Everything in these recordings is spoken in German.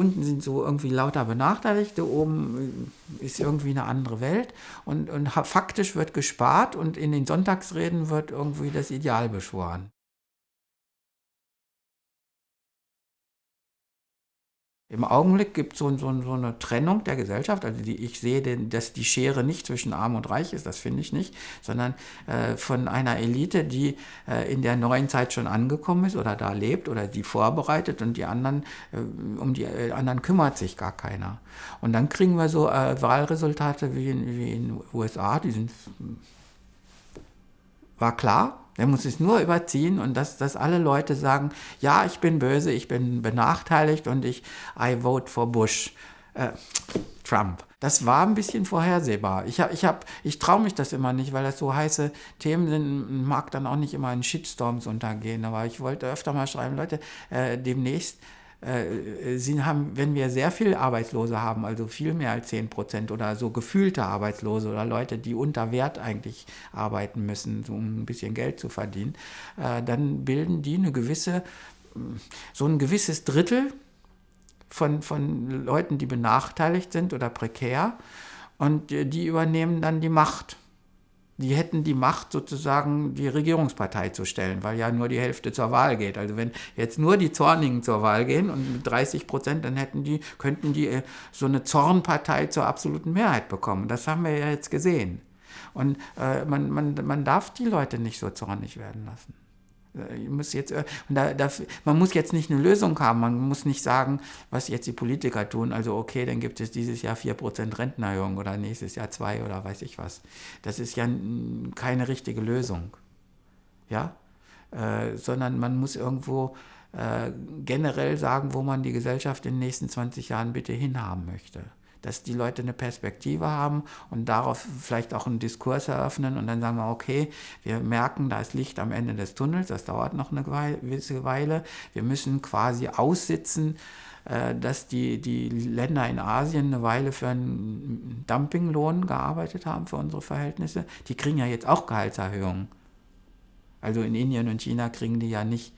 unten sind so irgendwie lauter Benachteiligte, oben äh, ist irgendwie eine andere Welt und, und faktisch wird gespart und in den Sonntagsreden wird irgendwie das Ideal beschworen. Im Augenblick gibt so, so, so eine Trennung der Gesellschaft. Also die, ich sehe, den, dass die Schere nicht zwischen Arm und Reich ist, das finde ich nicht, sondern äh, von einer Elite, die äh, in der neuen Zeit schon angekommen ist oder da lebt oder die vorbereitet und die anderen, äh, um die äh, anderen kümmert sich gar keiner. Und dann kriegen wir so äh, Wahlresultate wie in, wie in den USA, die sind, war klar, er muss es nur überziehen und dass, dass alle Leute sagen, ja, ich bin böse, ich bin benachteiligt und ich, I vote for Bush. Äh, Trump. Das war ein bisschen vorhersehbar. Ich, hab, ich, hab, ich traue mich das immer nicht, weil das so heiße Themen sind, mag dann auch nicht immer in Shitstorms untergehen. Aber ich wollte öfter mal schreiben, Leute, äh, demnächst äh, sie haben, wenn wir sehr viel Arbeitslose haben, also viel mehr als 10 Prozent oder so gefühlte Arbeitslose oder Leute, die unter Wert eigentlich arbeiten müssen, um ein bisschen Geld zu verdienen, äh, dann bilden die eine gewisse, so ein gewisses Drittel von, von Leuten, die benachteiligt sind oder prekär und die übernehmen dann die Macht die hätten die Macht, sozusagen die Regierungspartei zu stellen, weil ja nur die Hälfte zur Wahl geht. Also wenn jetzt nur die Zornigen zur Wahl gehen und mit 30 Prozent, dann hätten die, könnten die äh, so eine Zornpartei zur absoluten Mehrheit bekommen. Das haben wir ja jetzt gesehen. Und äh, man, man, man darf die Leute nicht so zornig werden lassen. Äh, muss jetzt, äh, da, da, man muss jetzt nicht eine Lösung haben, man muss nicht sagen, was jetzt die Politiker tun. Also okay, dann gibt es dieses Jahr 4% Rentenerhöhung oder nächstes Jahr 2 oder weiß ich was. Das ist ja keine richtige Lösung. Ja? Äh, sondern man muss irgendwo äh, generell sagen, wo man die Gesellschaft in den nächsten 20 Jahren bitte hinhaben möchte dass die Leute eine Perspektive haben und darauf vielleicht auch einen Diskurs eröffnen und dann sagen wir, okay, wir merken, da ist Licht am Ende des Tunnels, das dauert noch eine gewisse Weile, wir müssen quasi aussitzen, äh, dass die, die Länder in Asien eine Weile für einen Dumpinglohn gearbeitet haben für unsere Verhältnisse. Die kriegen ja jetzt auch Gehaltserhöhungen. Also in Indien und China kriegen die ja nicht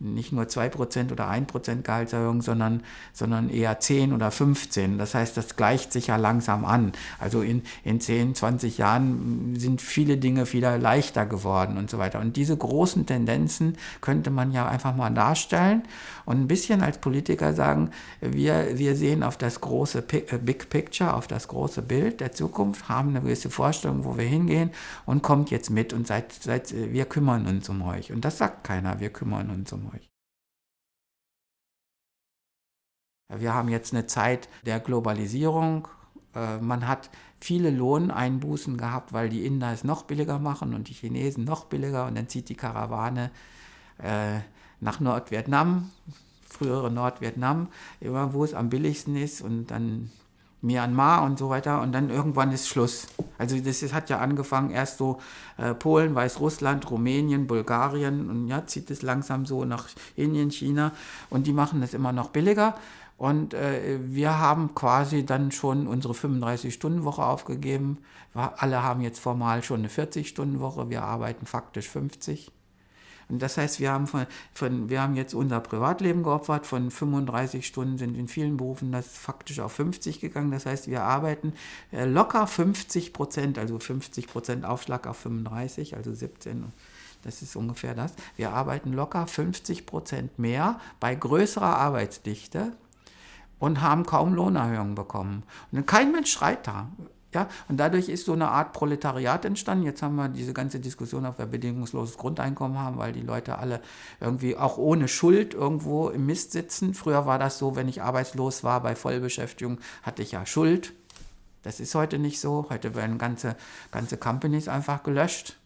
nicht nur 2% oder 1% Gehaltserhöhung, sondern, sondern eher 10 oder 15. Das heißt, das gleicht sich ja langsam an. Also in, in 10, 20 Jahren sind viele Dinge wieder leichter geworden und so weiter. Und diese großen Tendenzen könnte man ja einfach mal darstellen und ein bisschen als Politiker sagen, wir, wir sehen auf das große äh, Big Picture, auf das große Bild der Zukunft, haben eine gewisse Vorstellung, wo wir hingehen und kommt jetzt mit und seid, seid, wir kümmern uns um euch. Und das sagt keiner, wir kümmern uns um euch. Wir haben jetzt eine Zeit der Globalisierung. Äh, man hat viele Lohneinbußen gehabt, weil die Inder es noch billiger machen und die Chinesen noch billiger. Und dann zieht die Karawane äh, nach Nordvietnam, frühere Nordvietnam, immer wo es am billigsten ist. Und dann Myanmar und so weiter und dann irgendwann ist Schluss. Also das, hat ja angefangen erst so äh, Polen, Weißrussland, Rumänien, Bulgarien und ja, zieht es langsam so nach Indien, China und die machen das immer noch billiger und äh, wir haben quasi dann schon unsere 35-Stunden-Woche aufgegeben. Wir alle haben jetzt formal schon eine 40-Stunden-Woche, wir arbeiten faktisch 50. Und das heißt, wir haben, von, von, wir haben jetzt unser Privatleben geopfert. Von 35 Stunden sind in vielen Berufen das faktisch auf 50 gegangen. Das heißt, wir arbeiten äh, locker 50 Prozent, also 50 Prozent Aufschlag auf 35, also 17. Das ist ungefähr das. Wir arbeiten locker 50 Prozent mehr bei größerer Arbeitsdichte und haben kaum Lohnerhöhungen bekommen. Und kein Mensch schreit da. Ja, und dadurch ist so eine Art Proletariat entstanden. Jetzt haben wir diese ganze Diskussion, ob wir bedingungsloses Grundeinkommen haben, weil die Leute alle irgendwie auch ohne Schuld irgendwo im Mist sitzen. Früher war das so, wenn ich arbeitslos war bei Vollbeschäftigung, hatte ich ja Schuld. Das ist heute nicht so. Heute werden ganze, ganze Companies einfach gelöscht.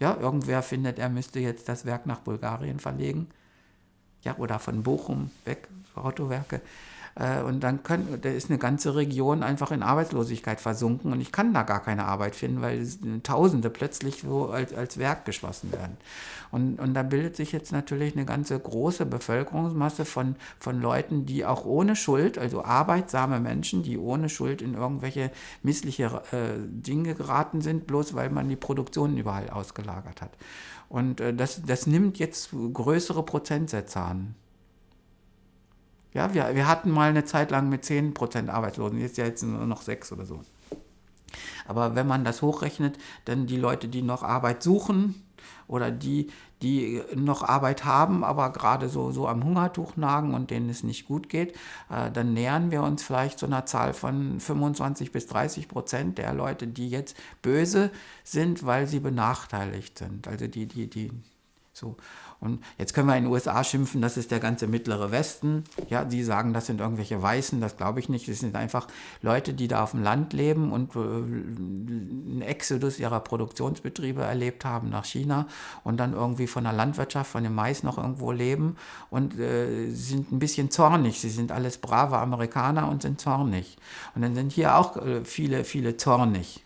Ja, irgendwer findet, er müsste jetzt das Werk nach Bulgarien verlegen. Ja, oder von Bochum weg, Autowerke. Äh, und dann können, da ist eine ganze Region einfach in Arbeitslosigkeit versunken und ich kann da gar keine Arbeit finden, weil Tausende plötzlich so als, als Werk geschlossen werden. Und, und da bildet sich jetzt natürlich eine ganze große Bevölkerungsmasse von, von Leuten, die auch ohne Schuld, also arbeitsame Menschen, die ohne Schuld in irgendwelche missliche äh, Dinge geraten sind, bloß weil man die Produktion überall ausgelagert hat. Und äh, das, das nimmt jetzt größere Prozentsätze an. Ja, wir, wir hatten mal eine Zeit lang mit 10% Arbeitslosen, jetzt ja jetzt nur noch 6 oder so. Aber wenn man das hochrechnet, dann die Leute, die noch Arbeit suchen oder die, die noch Arbeit haben, aber gerade so, so am Hungertuch nagen und denen es nicht gut geht, äh, dann nähern wir uns vielleicht so einer Zahl von 25 bis 30 Prozent der Leute, die jetzt böse sind, weil sie benachteiligt sind. Also die, die, die so. Und jetzt können wir in den USA schimpfen, das ist der ganze mittlere Westen. Ja, die sagen, das sind irgendwelche Weißen, das glaube ich nicht. Das sind einfach Leute, die da auf dem Land leben und äh, einen Exodus ihrer Produktionsbetriebe erlebt haben nach China und dann irgendwie von der Landwirtschaft, von dem Mais noch irgendwo leben und äh, sind ein bisschen zornig. Sie sind alles brave Amerikaner und sind zornig. Und dann sind hier auch äh, viele, viele zornig.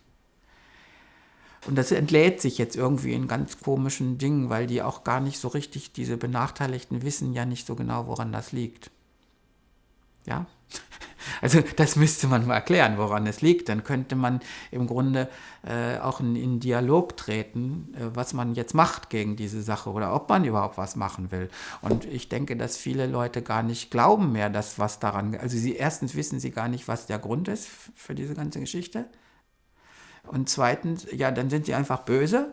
Und das entlädt sich jetzt irgendwie in ganz komischen Dingen, weil die auch gar nicht so richtig, diese Benachteiligten wissen ja nicht so genau, woran das liegt. Ja? Also das müsste man mal erklären, woran es liegt. Dann könnte man im Grunde äh, auch in, in, Dialog treten, äh, was man jetzt macht gegen diese Sache oder ob man überhaupt was machen will. Und ich denke, dass viele Leute gar nicht glauben mehr, dass was daran, also sie erstens wissen sie gar nicht, was der Grund ist für diese ganze Geschichte. Und zweitens, ja, dann sind sie einfach böse.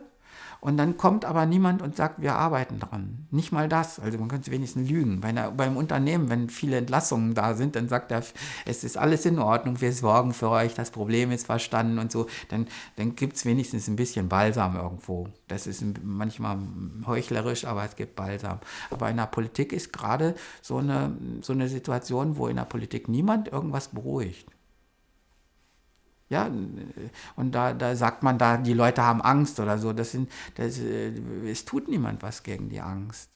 Und dann kommt aber niemand und sagt, wir arbeiten dran. Nicht mal das. Also man könnte wenigstens lügen. Bei einer, beim Unternehmen, wenn viele Entlassungen da sind, dann sagt er, es ist alles in Ordnung, wir sorgen für euch, das Problem ist verstanden und so. Dann, dann gibt es wenigstens ein bisschen Balsam irgendwo. Das ist manchmal heuchlerisch, aber es gibt Balsam. Aber in der Politik ist gerade so eine, so eine Situation, wo in der Politik niemand irgendwas beruhigt. Ja, und da, da sagt man da, die Leute haben Angst oder so. Das sind, das, äh, es tut niemand was gegen die Angst.